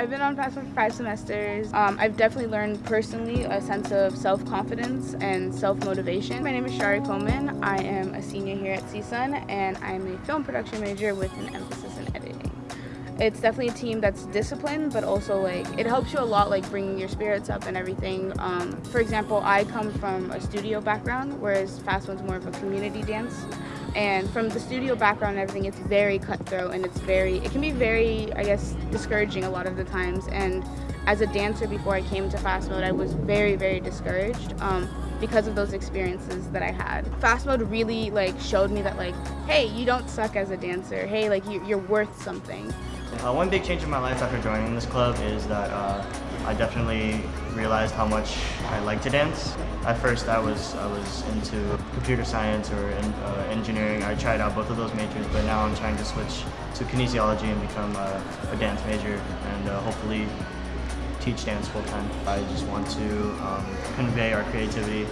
I've been on FAFSA for five semesters. Um, I've definitely learned personally a sense of self-confidence and self-motivation. My name is Shari Coleman. I am a senior here at CSUN and I'm a film production major with an emphasis in editing it's definitely a team that's disciplined but also like it helps you a lot like bringing your spirits up and everything um, for example i come from a studio background whereas Fast Mode's more of a community dance and from the studio background and everything it's very cutthroat and it's very it can be very i guess discouraging a lot of the times and as a dancer before i came to fast mode i was very very discouraged um, because of those experiences that I had. Fast mode really like showed me that like, hey, you don't suck as a dancer. Hey, like you, you're worth something. Uh, one big change in my life after joining this club is that uh, I definitely realized how much I like to dance. At first I was I was into computer science or in, uh, engineering. I tried out both of those majors, but now I'm trying to switch to kinesiology and become a, a dance major and uh, hopefully teach dance full time. I just want to um, convey our creativity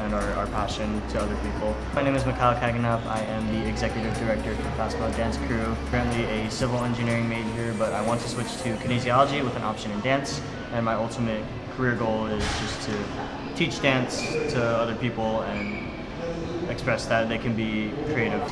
and our, our passion to other people. My name is Mikhail Kaganov. I am the executive director for Fast Mode Dance Crew. Currently a civil engineering major, but I want to switch to kinesiology with an option in dance. And my ultimate career goal is just to teach dance to other people and express that they can be creative.